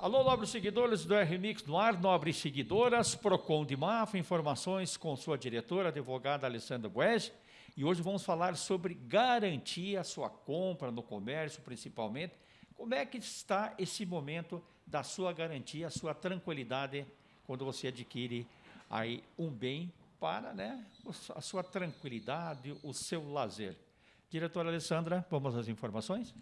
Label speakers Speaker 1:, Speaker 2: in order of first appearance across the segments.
Speaker 1: Alô, nobres seguidores do RMix no ar, nobres seguidoras, Procon de Mafra, informações com sua diretora, advogada Alessandra Bues. E hoje vamos falar sobre garantir a sua compra no comércio, principalmente. Como é que está esse momento da sua garantia, a sua tranquilidade quando você adquire aí um bem para né, a sua tranquilidade, o seu lazer. Diretora Alessandra, vamos às informações?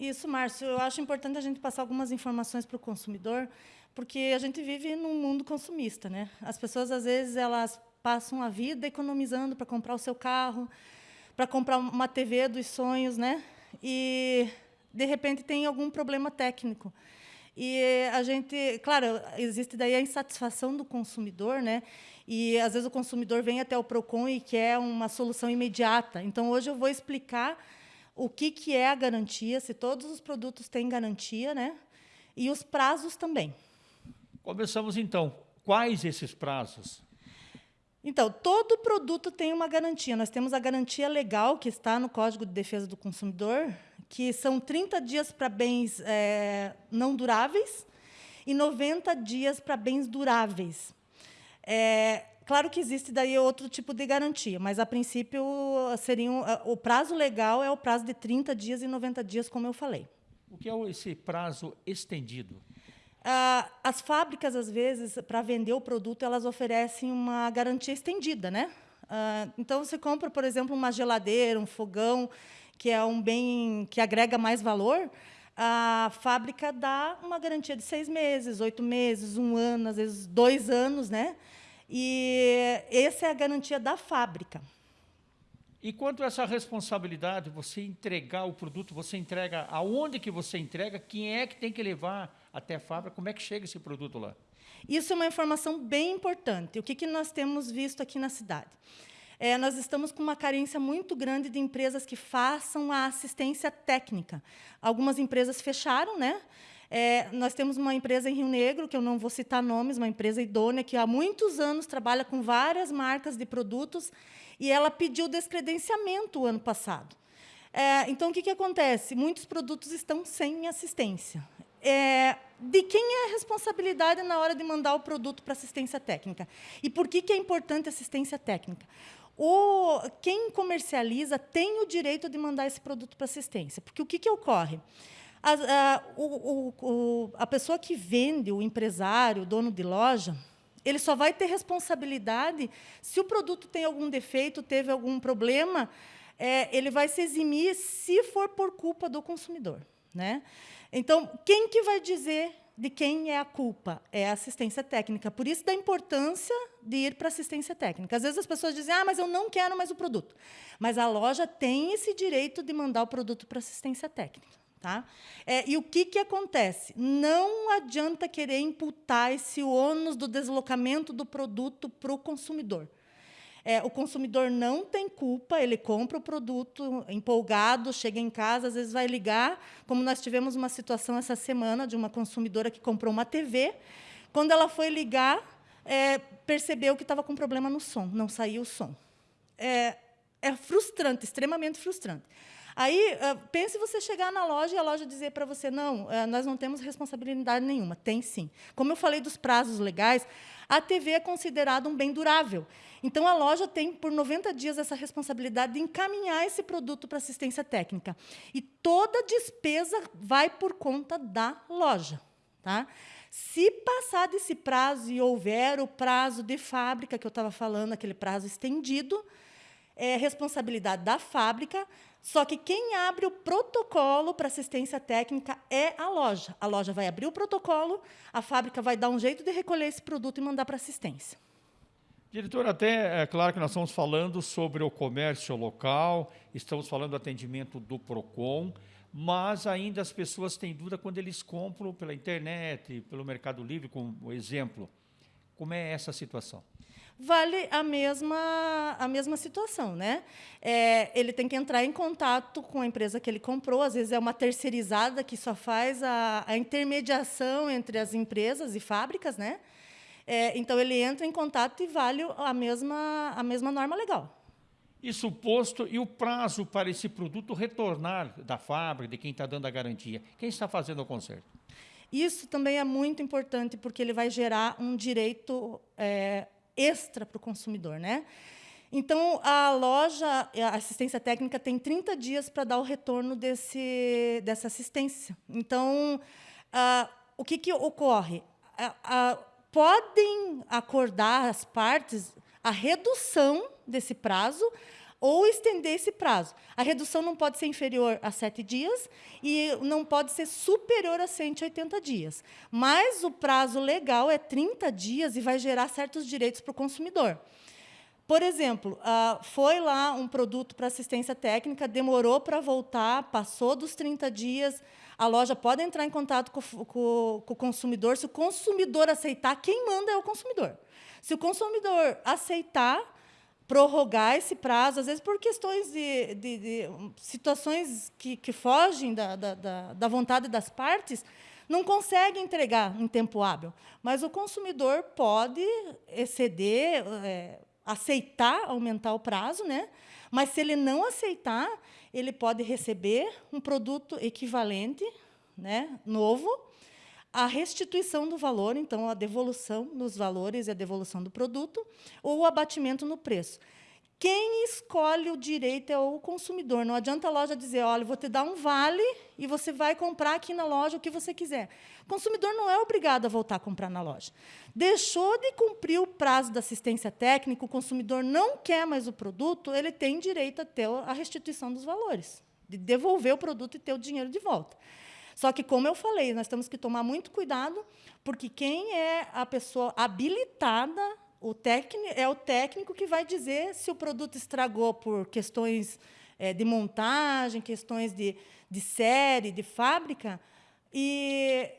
Speaker 2: Isso, Márcio. Eu acho importante a gente passar algumas informações para o consumidor, porque a gente vive num mundo consumista. Né? As pessoas, às vezes, elas passam a vida economizando para comprar o seu carro, para comprar uma TV dos sonhos, né? e, de repente, tem algum problema técnico. E a gente, claro, existe daí a insatisfação do consumidor, né? E às vezes o consumidor vem até o Procon e quer uma solução imediata. Então hoje eu vou explicar o que que é a garantia, se todos os produtos têm garantia, né? E os prazos também.
Speaker 1: Começamos então. Quais esses prazos?
Speaker 2: Então, todo produto tem uma garantia. Nós temos a garantia legal, que está no Código de Defesa do Consumidor, que são 30 dias para bens é, não duráveis e 90 dias para bens duráveis. É, claro que existe daí outro tipo de garantia, mas, a princípio, seriam, o prazo legal é o prazo de 30 dias e 90 dias, como eu falei.
Speaker 1: O que é esse prazo estendido?
Speaker 2: Ah, as fábricas, às vezes, para vender o produto, elas oferecem uma garantia estendida. Né? Ah, então, você compra, por exemplo, uma geladeira, um fogão, que é um bem que agrega mais valor, a fábrica dá uma garantia de seis meses, oito meses, um ano, às vezes dois anos, né? E essa é a garantia da fábrica.
Speaker 1: E quanto a essa responsabilidade, você entregar o produto, você entrega aonde que você entrega, quem é que tem que levar até a fábrica, como é que chega esse produto lá?
Speaker 2: Isso é uma informação bem importante. O que, que nós temos visto aqui na cidade? é, nós estamos com uma carência muito grande de empresas que façam a assistência técnica. Algumas empresas fecharam, né? É, nós temos uma empresa em Rio Negro, que eu não vou citar nomes, uma empresa idônea, que há muitos anos trabalha com várias marcas de produtos, e ela pediu descredenciamento o ano passado. É, então, o que, que acontece? Muitos produtos estão sem assistência. É, de quem é a responsabilidade na hora de mandar o produto para assistência técnica? E por que, que é importante assistência técnica? o, quem comercializa tem o direito de mandar esse produto para assistência. Porque o que, que ocorre? A, a, o, o, a pessoa que vende, o empresário, o dono de loja, ele só vai ter responsabilidade se o produto tem algum defeito, teve algum problema, é, ele vai se eximir se for por culpa do consumidor. Né? Então, quem que vai dizer de quem é a culpa? É a assistência técnica. Por isso da importância de ir para assistência técnica. Às vezes as pessoas dizem, ah, mas eu não quero mais o produto. Mas a loja tem esse direito de mandar o produto para assistência técnica. Tá? É, e o que, que acontece? Não adianta querer imputar esse ônus do deslocamento do produto para o consumidor. É, o consumidor não tem culpa, ele compra o produto empolgado, chega em casa, às vezes vai ligar, como nós tivemos uma situação essa semana de uma consumidora que comprou uma TV. Quando ela foi ligar, é, percebeu que estava com problema no som, não saía o som. É, é frustrante, extremamente frustrante. Aí, ah, pense você chegar na loja e a loja dizer para você, não, ah, nós não temos responsabilidade nenhuma. Tem sim. Como eu falei dos prazos legais, a TV é considerada um bem durável. Então, a loja tem, por 90 dias, essa responsabilidade de encaminhar esse produto para assistência técnica. E toda despesa vai por conta da loja. Tá? Se passar desse prazo e houver o prazo de fábrica, que eu estava falando, aquele prazo estendido, é responsabilidade da fábrica, só que quem abre o protocolo para assistência técnica é a loja. A loja vai abrir o protocolo, a fábrica vai dar um jeito de recolher esse produto e mandar para assistência.
Speaker 1: Diretor, até é claro que nós estamos falando sobre o comércio local, estamos falando do atendimento do PROCON, mas ainda as pessoas têm dúvida quando eles compram pela internet, pelo Mercado Livre, como exemplo. Como é essa situação?
Speaker 2: Vale a mesma, a mesma situação. Né? É, ele tem que entrar em contato com a empresa que ele comprou, às vezes é uma terceirizada que só faz a, a intermediação entre as empresas e fábricas. Né? É, então, ele entra em contato e vale a mesma, a mesma norma legal.
Speaker 1: Isso posto, e o prazo para esse produto retornar da fábrica, de quem está dando a garantia? Quem está fazendo o conserto?
Speaker 2: Isso também é muito importante, porque ele vai gerar um direito é, extra para o consumidor. Né? Então, a loja, a assistência técnica, tem 30 dias para dar o retorno desse, dessa assistência. Então, o que, que ocorre? Podem acordar as partes a redução desse prazo ou estender esse prazo. A redução não pode ser inferior a sete dias e não pode ser superior a 180 dias. Mas o prazo legal é 30 dias e vai gerar certos direitos para o consumidor. Por exemplo, uh, foi lá um produto para assistência técnica, demorou para voltar, passou dos 30 dias, a loja pode entrar em contato com, com, com o consumidor. Se o consumidor aceitar, quem manda é o consumidor. Se o consumidor aceitar, prorrogar esse prazo, às vezes por questões de, de, de situações que, que fogem da, da, da, vontade das partes, não consegue entregar em tempo hábil. Mas o consumidor pode exceder, é, aceitar aumentar o prazo, né? mas se ele não aceitar, ele pode receber um produto equivalente, né, novo, a restituição do valor, então a devolução dos valores e a devolução do produto, ou o abatimento no preço. Quem escolhe o direito é o consumidor. Não adianta a loja dizer, olha, vou te dar um vale e você vai comprar aqui na loja o que você quiser. O consumidor não é obrigado a voltar a comprar na loja. Deixou de cumprir o prazo da assistência técnica, o consumidor não quer mais o produto, ele tem direito a ter a restituição dos valores, de devolver o produto e ter o dinheiro de volta. Só que, como eu falei, nós temos que tomar muito cuidado, porque quem é a pessoa habilitada, o técnico, é o técnico que vai dizer se o produto estragou por questões é, de montagem, questões de, de série, de fábrica, e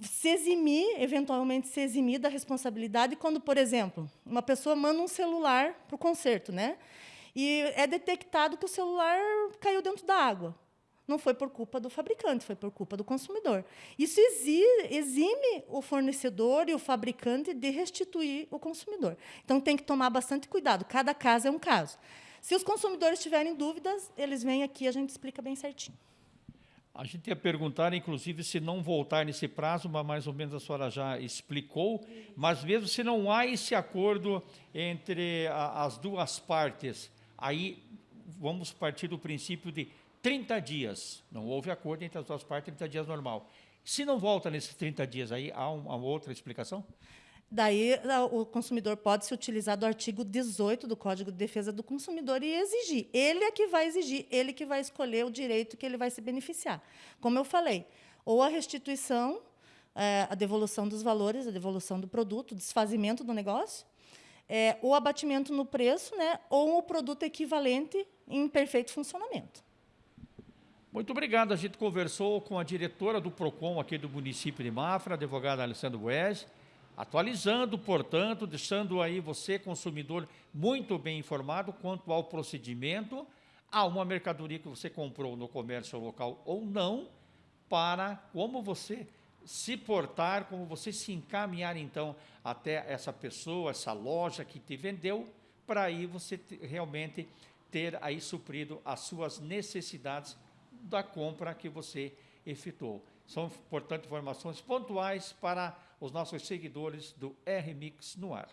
Speaker 2: se eximir, eventualmente se eximir da responsabilidade quando, por exemplo, uma pessoa manda um celular para o concerto, né? E é detectado que o celular caiu dentro da água não foi por culpa do fabricante, foi por culpa do consumidor. Isso exime o fornecedor e o fabricante de restituir o consumidor. Então, tem que tomar bastante cuidado. Cada caso é um caso. Se os consumidores tiverem dúvidas, eles vêm aqui e a gente explica bem certinho.
Speaker 1: A gente ia perguntar, inclusive, se não voltar nesse prazo, mas mais ou menos a senhora já explicou, mas mesmo se não há esse acordo entre a, as duas partes, aí vamos partir do princípio de 30 dias. Não houve acordo entre as duas partes, 30 dias normal. Se não volta nesses 30 dias aí, há uma outra explicação?
Speaker 2: Daí o consumidor pode se utilizar do artigo 18 do Código de Defesa do Consumidor e exigir. Ele é que vai exigir, ele que vai escolher o direito que ele vai se beneficiar. Como eu falei, ou a restituição, é, a devolução dos valores, a devolução do produto, o desfazimento do negócio, é, o abatimento no preço, né, ou o produto equivalente em perfeito funcionamento.
Speaker 1: Muito obrigado. A gente conversou com a diretora do PROCON aqui do município de Mafra, a advogada Alessandro Bues, atualizando, portanto, deixando aí você, consumidor, muito bem informado quanto ao procedimento, a uma mercadoria que você comprou no comércio local ou não, para como você se portar, como você se encaminhar, então, até essa pessoa, essa loja que te vendeu, para aí você realmente ter aí suprido as suas necessidades da compra que você efetuou. São, portanto, informações pontuais para os nossos seguidores do RMix no ar.